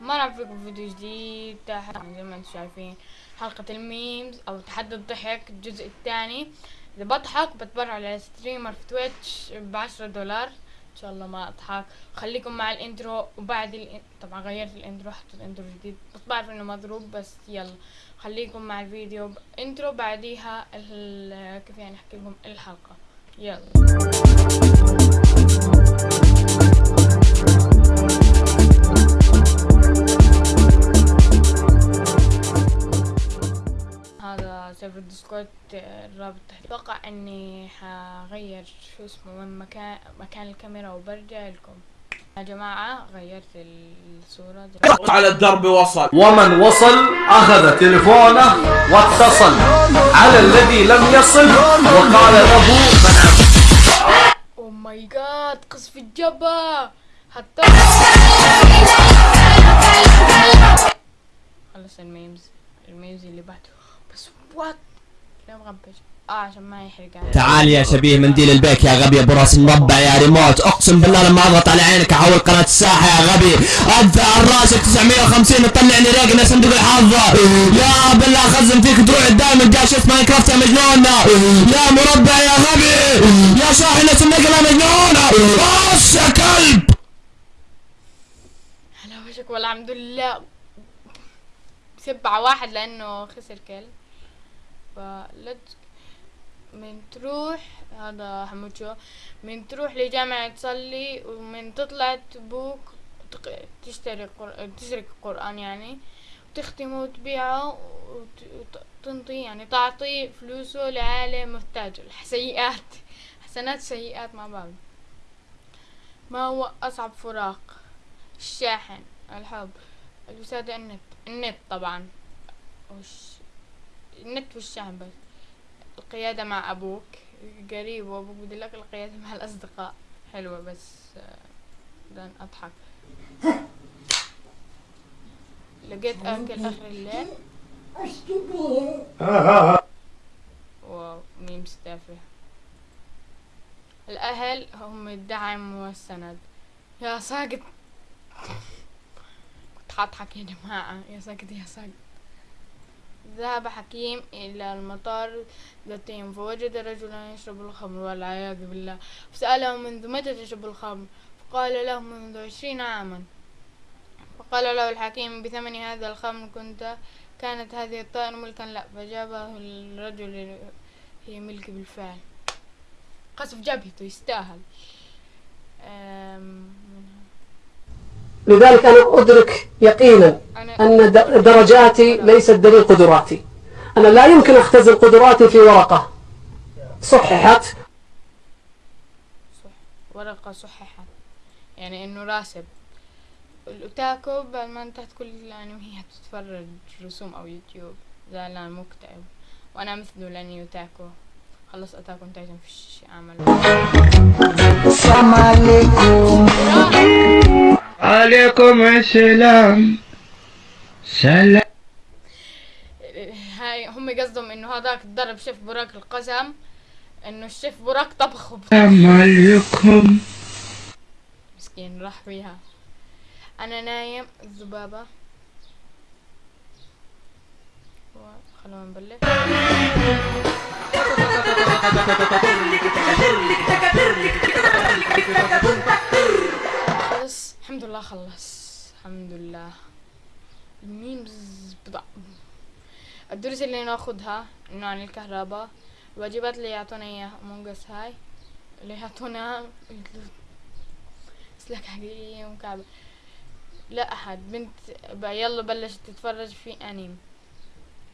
مرحبا فيكم في فيديو جديد تحت زي ما أنتم شايفين. حلقة ال memes أو تحدي الضحك الجزء الثاني. إذا بضحك بتبرع ل streamer في تويتش بعشرة دولار. إن شاء الله ما أضحك. خليكم مع ال intro وبعد الان... طبعا غيرت ال intro حطيت intro جديد بس بعرف إنه مضروب بس يلا. خليكم مع الفيديو. intro بعديها ال... كيف يعني أحكي لكم؟ الحلقة. يلا. ال Discord الرابط. أتوقع إني حغير شو اسمه من مكان مكان الكاميرا وبرجع لكم. يا جماعة غيرت الصورة. على الدرب وصل. ومن وصل أخذ تلفونه واتصل على الذي لم يصل وقال له من عبد oh my god قصف الجبهة. حتى خلص الميمز الميمز اللي بعده. بس وات مغبش آه عشان ما يحرق تعال يا شبيه منديل البيك يا غبي أبو راس مربع يا ريموت. أقسم بالله لما أضغط على عينك أحول قناة الساحة يا غبي. أدفع راسك 950 تطلعني رقنا صندوق الحظ. يا بالله خزن فيك تروح الدايم جاش ماينكرافت يا مجنون يا مربع يا غبي يا شاحنه النقله مجنونة. بص يا كلب؟ على وشك والحمد لله. سبعة واحد لأنه خسر كل فلت من تروح هذا حمود شو؟ من تروح لجامعة تصلي ومن تطلع تبوك تشتري قر... تسرق قرآن يعني وتختمه وتبيعه وت- وتنطي يعني تعطي فلوسه لعالم محتاج سيئات حسنات سيئات مع بعض ما هو أصعب فراق؟ الشاحن الحب الوسادة النت النت طبعا. وش؟ النت بس القيادة مع أبوك قريب وأبوك بدلك القيادة مع الأصدقاء. حلوة بس آه، بدنا أضحك لقيت أكل آخر الليل. wow memes تافه الأهل هم الدعم والسند. يا ساقط. كنت حاضحك يا جماعة. يا ساقط يا ساقط. ذهب حكيم إلى المطار يوم فوجد رجلا يشرب الخمر والعياذ بالله. فسأله منذ متى تشرب الخمر؟ فقال له منذ عشرين عاما. فقال له الحكيم بثمن هذا الخمر كنت كانت هذه الطائرة ملكا. لا فجابه الرجل هي ملك بالفعل. قصف جبهته يستاهل. لذلك أنا أدرك يقينا أن درجاتي ليست دليل قدراتي. أنا لا يمكن أختزل قدراتي في ورقة. صححت. صح ورقة صححت. يعني إنه راسب. الاوتاكو بعد ما انتهت كل الانميات تتفرج رسوم أو يوتيوب. زعلان مكتئب. وأنا مثله لأني اوتاكو خلص أتاكو تايتن فيش عمل. عليكم السلام. سلام هاي هم قصدهم إنه هذاك ضرب شيف براك القسم إنه الشيف براك طبخه. عليكم. مسكين راح فيها أنا نايم. الذبابة. خلونا نبلش خلص الحمد لله خلص. الحمد لله. ال memes بضع. الدروس اللي ناخدها إنه عن الكهرباء. الواجبات اللي يعطونا إياها مونجس هاي. اللي يعطونا سلاك حقيقية ومكعبة. لا أحد. بنت يلا بلشت تتفرج في أنمي.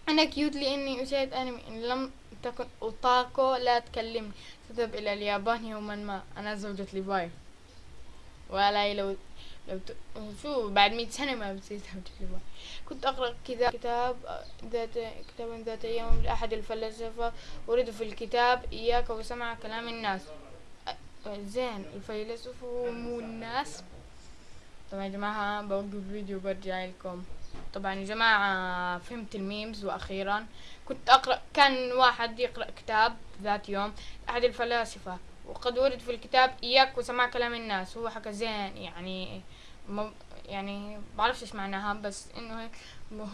أنا cute لأني أشاهد أنمي. إن لم تكن otaku لا تكلمني. تذهب إلى اليابان يوما ما. أنا زوجة ليفاي ولا لو لو ت... شو بعد مئة سنة ما بتصير ليفاي كنت أقرأ كذا كتاب ذات كتابا ذات يوم لأحد الفلاسفة أريد في الكتاب إياك وسمع كلام الناس. زين الفيلسوف مو الناس. طبعا يا جماعة بوقف الفيديو وبرجع لكم. طبعا يا جماعة فهمت الميمز وأخيرا. كنت أقرأ كان واحد يقرأ كتاب ذات يوم أحد الفلاسفة. وقد ورد في الكتاب إياك وسماع كلام الناس. هو حكى زين يعني م- يعني بعرفش إيش معناها بس إنه هيك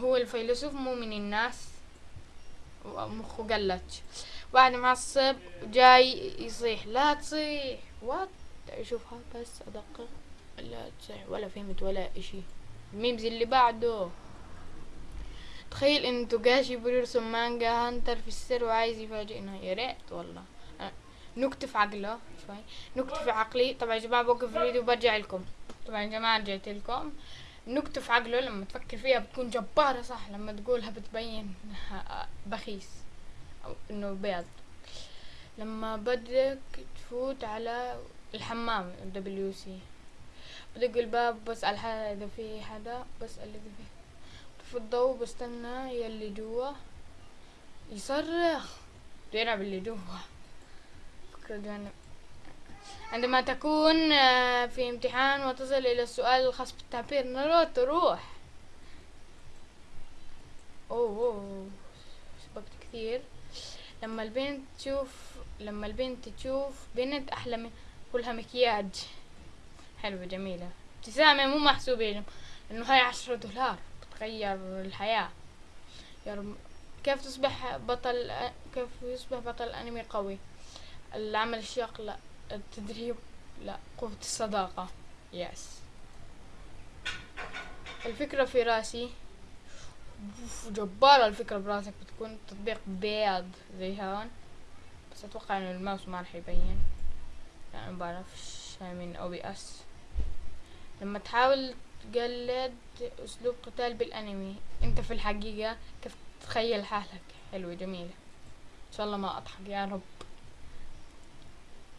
هو الفيلسوف مو من الناس ومخه قلتش واحد معصب جاي يصيح لا تصيح what اشوفها بس ادقق لا تصيح ولا فهمت ولا إشي. ال memes اللي بعده. تخيل ان توغاشي بيرسم مانجا Hunter في السر وعايز يفاجئنا يا ريت والله. أه، نكتة في عقله شوي. نكتة في عقلي. طبعا يا جماعة بوقف الفيديو وبرجع لكم. طبعا يا جماعة رجعت لكم. نكتة في عقله لما تفكر فيها بتكون جبارة صح لما تقولها بتبين بخيس أو إنه بيض. لما بدك تفوت على الحمام WC بدق الباب بسأل حدا إذا في حدا بسأل إذا في. في الضوء بستنى يلي جوا يصرخ. يلعب اللي جوا. فكرة جانب. عندما تكون آه، في امتحان وتصل إلى السؤال الخاص بالتعبير ناروتو روح أوه. سبقت كثير. لما البنت تشوف لما البنت تشوف بنت أحلى من كلها مكياج. حلوة جميلة. ابتسامة مو محسوبة لهم إنه هاي عشرة دولار بتغير الحياة. كيف تصبح بطل كيف يصبح بطل أنمي قوي؟ العمل الشاق لا. التدريب لا قوة الصداقة yes الفكرة في رأسي جبارة الفكرة برأسك بتكون تطبيق بيض زي هون. بس أتوقع إنه الماوس ما راح يبين. يعني ما بعرفش من OBS لما تحاول تقلد أسلوب قتال بالأنمي أنت في الحقيقة كيف تتخيل حالك؟ حلوة جميلة إن شاء الله ما أضحك يا رب.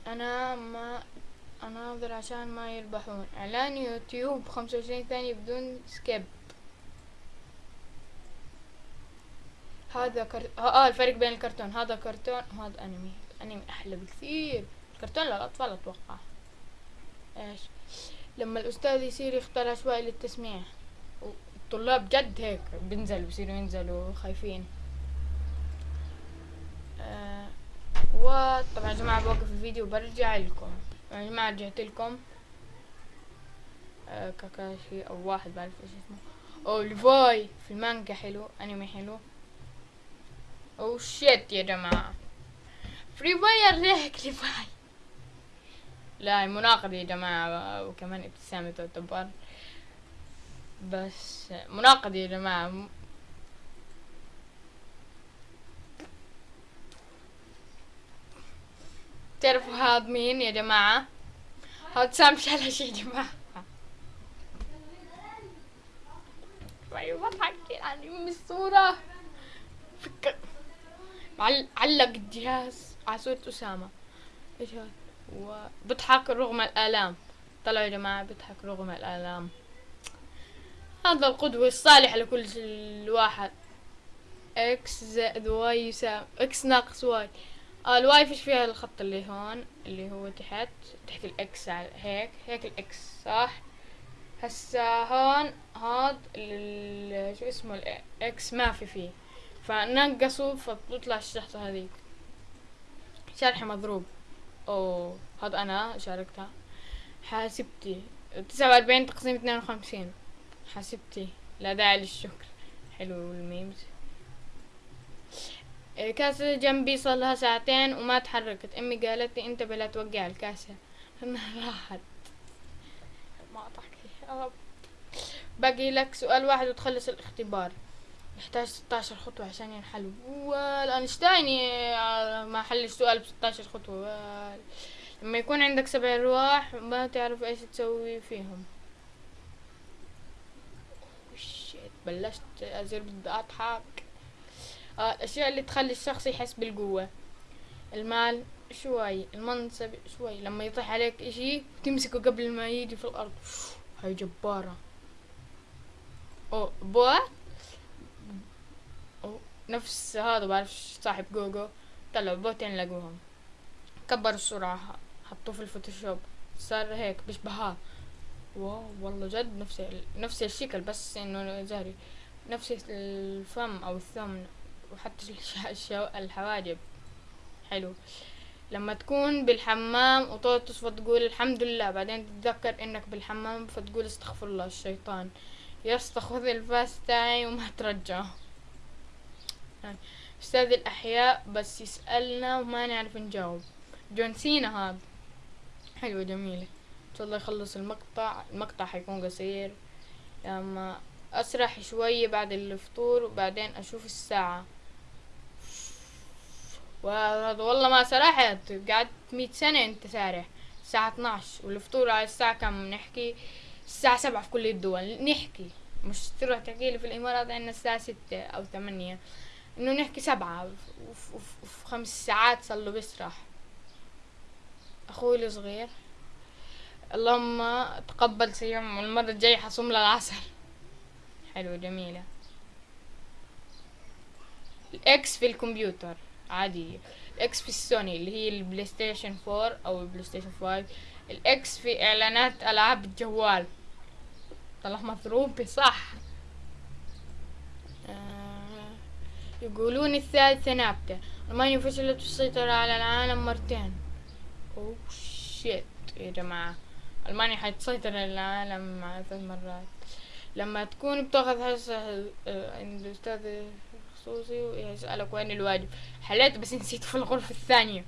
أنا ما أناظر عشان ما يربحون. إعلان يوتيوب خمسة وعشرين ثانية بدون سكيب. هذا كر... آه الفرق بين الكرتون. هذا كرتون وهذا أنمي. الأنمي أحلى بكثير. الكرتون للاطفال أتوقع. إيش؟ لما الأستاذ يصير يختار عشوائي للتسميع. الطلاب جد هيك بينزلوا بيصيروا ينزلوا خايفين آه وطبعا يا جماعة بوقف الفيديو وبرجع لكم. يا جماعة رجعت لكم. آه كاكاشي أو واحد بعرف إيش اسمه. أو ليفاي. في المانجا حلو أنمي حلو. oh shit يا جماعة. فري فاير ليك ليفاي. لا مناقضة يا جماعة. وكمان ابتسامة تعتبر. بس مناقضة يا جماعة. تعرفوا هذا مين يا جماعة؟ هذا سام شلش يا جماعة. شوي بضحك يعني من الصورة. فكر علق الجهاز. على صورة أسامة. إيش هذا وبضحك رغم الآلام. طلعوا يا جماعة بضحك رغم الآلام. هذا القدوة الصالح لكل الواحد. إكس زائد واي يساوي إكس ناقص واي الواي فيش فيها الخط اللي هون اللي هو تحت تحت ال X على هيك هيك ال X صح؟ هسا هون هاد شو اسمه ال X ما في فيه. فنقصوا فبتطلع الشحطة هذيك. شرح مضروب. oh هذا أنا شاركتها. حاسبتي. تسعة وأربعين تقسيم اثنين وخمسين. حاسبتي. لا داعي للشكر. حلو ال memes. كاسة جنبي صار لها ساعتين وما تحركت. أمي قالت لي انتبه لا توقع الكاسة انها راحت. ما أضحك. يا رب باقي لك سؤال واحد وتخلص الاختبار. يحتاج 16 خطوة عشان ينحل والأينشتاين ما حل السؤال ب 16 خطوة. وال- لما يكون عندك سبع أرواح ما تعرف إيش تسوي فيهم. شيت بلشت أصير بدي أضحك الأشياء اللي تخلي الشخص يحس بالقوة. المال شوي المنصب شوي. لما يطيح عليك إشي تمسكه قبل ما يجي في الأرض. هاي جبارة. أو بوات أو نفس هذا بعرف صاحب جوجو. طلعوا بوتين لقوهم. كبر السرعة حطوه في الفوتوشوب. صار هيك بيشبهها واو والله جد نفس نفس الشكل بس إنه زهري. نفس الفم أو الثمن. وحتى الحواجب. حلو. لما تكون بالحمام وتقعد تصفى تقول الحمد لله بعدين تتذكر إنك بالحمام فتقول استغفر الله الشيطان يا اسطى خذ الفاس تاعي وما ترجعه يعني أستاذ الأحياء بس يسألنا وما نعرف نجاوب. جون سينا هذا. حلوة جميلة إن شاء الله يخلص المقطع. المقطع حيكون قصير. لما أسرح شوية بعد الفطور وبعدين أشوف الساعة. والله ما سرحت. قعدت مية سنة أنت سارح. الساعة 12 والفطور على الساعة كم؟ نحكي الساعة سبعة في كل الدول. نحكي. مش تروح تحكي لي في الإمارات عندنا الساعة ستة أو ثمانية إنه نحكي سبعة. وف- وف- وفي خمس ساعات صار له بيسرح أخوي الصغير. اللهم تقبل صيام. المرة الجاية حصوم للعصر. حلو جميلة. ال X في الكمبيوتر. عادية ال X في السوني اللي هي ال PlayStation 4 أو ال PlayStation 5 ال X في إعلانات ألعاب الجوال طلع مضروب صح آه يقولون الثالثة ثابتة. ألمانيا فشلت في السيطرة على العالم مرتين. oh shit يا جماعة ألمانيا حتسيطر على العالم ثلاث مرات. لما تكون بتاخذ هسه آه، أستاذ خصوصي ويسألك وين الواجب. حليت بس نسيته في الغرفة الثانية.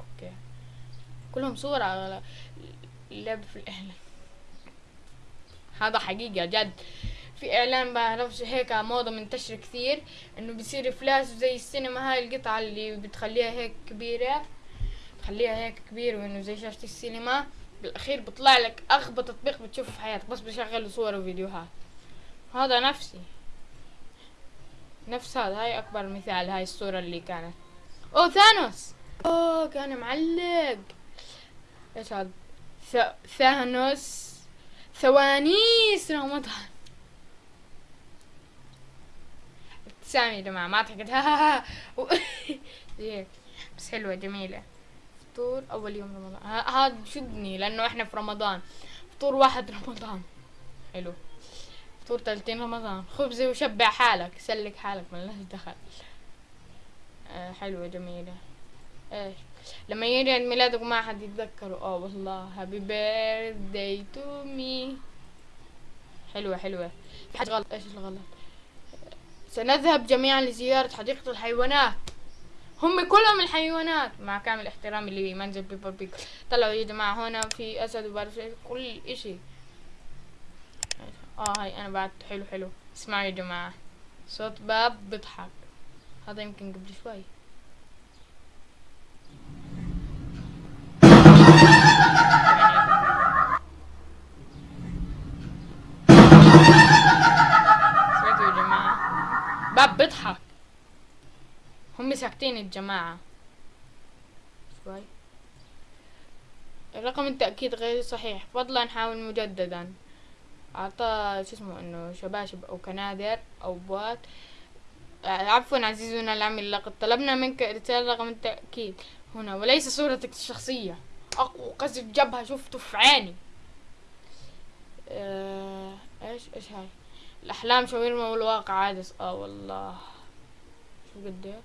okay. كلهم صورة على اللعب في الإعلان. هذا حقيقة جد. في إعلان بعرفش هيك موضة منتشرة كثير إنه بيصير فلاش زي السينما هاي القطعة اللي بتخليها هيك كبيرة. تخليها هيك كبيرة وإنه زي شاشة السينما. بالأخير بيطلع لك أغبى تطبيق بتشوفه في حياتك. بس بشغل صور وفيديوهات. هذا نفسي. نفس هذا هاي أكبر مثال هاي الصورة اللي كانت. أوه ثانوس! أوه كان معلق. إيش هذا؟ ث- ثانوس. ثوانيس رمضان ابتسام يا جماعة ما ضحكت ها. بس حلوة جميلة. فطور أول يوم رمضان. هذا شدني لأنه إحنا في رمضان. فطور واحد رمضان. حلو. فطور تلتين رمضان خبزة وشبع حالك سلك حالك ملناش دخل. آه حلوة جميلة. إيش؟ لما يجي عيد ميلادك وما حد يتذكره. آه والله. happy birthday to me حلوة حلوة. في حاجة غلط؟ إيش الغلط؟ سنذهب جميعا لزيارة حديقة الحيوانات. هم كلهم الحيوانات. مع كامل احترامي لمنزل بيبر بيك طلعوا يا جماعة هنا في وبعرف إيش، كل إشي. آه هاي أنا بعد حلو حلو. اسمعوا يا جماعة. صوت باب بيضحك. هذا يمكن قبل شوي. سمعتوا يا جماعة؟ باب بيضحك. هم ساكتين الجماعة شوي. الرقم التأكيد غير صحيح. فضلا حاول مجددا. أعطى شو اسمه إنه شباشب أو كنادر أو بوات عفوا عزيزنا العميل لقد طلبنا منك إرسال رقم التأكيد. هنا وليس صورتك الشخصية. أقوى قذف جبهة شفته في عيني. آه، إيش إيش هاي؟ الأحلام شاورما والواقع عادس. آه والله. شو قد إيه؟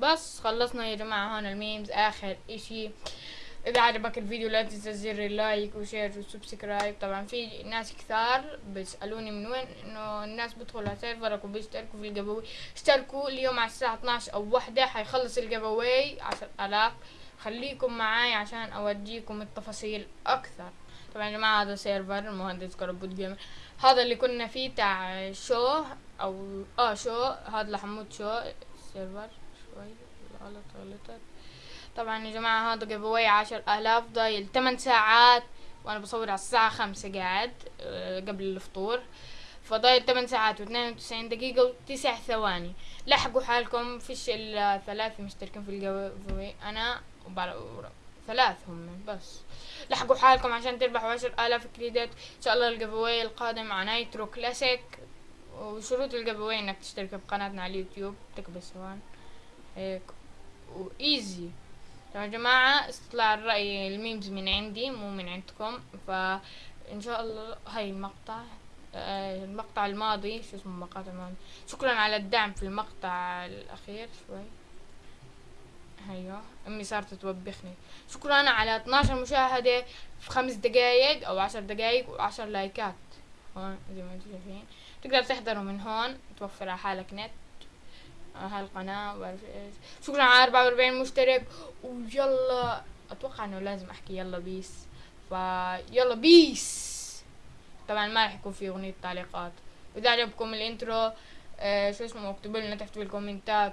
بس خلصنا يا جماعة هون ال memes. آخر إشي. إذا عجبك الفيديو لا تنسى زر ال like و share و subscribe. طبعا في ناس كثار بيسألوني من وين إنه الناس بيدخلوا على server ك وبيشتركوا في ال giveaway اشتركوا اليوم على الساعة 12 أو واحدة حيخلص ال giveaway عشر آلاف. خليكم معاي عشان أوديكم التفاصيل أكثر. طبعا يا جماعة هذا سيرفر المهندس كربوت جيمر هذا اللي كنا فيه تاع شو أو آه شو هذا لحمود شو. سيرفر شوي غلط غلطت طبعا يا جماعة هذا جيفاوي عشر آلاف ضايل. تمن ساعات وأنا بصور على الساعة خمسة قاعد آه، قبل الفطور. فضايل تمن ساعات واثنين وتسعين دقيقة وتسع ثواني. لحقوا حالكم فيش إلا ثلاثة مشتركين في الجيفاوي أنا وبعد ثلاث هم بس. لحقوا حالكم عشان تربحوا عشر آلاف credit. إن شاء الله ال giveaway القادم مع Nitro Classic. وشروط ال giveaway إنك تشترك بقناتنا على اليوتيوب. تكبس سواء هيك. و easy يا جماعة استطلاع الرأي ال memes من عندي مو من عندكم. فإن شاء الله هاي المقطع آه، المقطع الماضي شو اسمه المقاطع الماضي شكرا على الدعم في المقطع الأخير شوي. أيوه أمي صارت توبخني. شكرا على 12 مشاهدة في خمس دقايق أو عشر دقايق وعشر لايكات. هون زي ما أنتم شايفين. تقدر تحضروا من هون توفر على حالك نت. هالقناة إيش. شكرا على 44 مشترك. ويلا أتوقع إنه لازم أحكي يلا peace. فيلا peace. طبعا ما راح يكون في أغنية تعليقات. واذا عجبكم ال intro آه شو اسمه اكتبوا لنا تحت بالكومنتات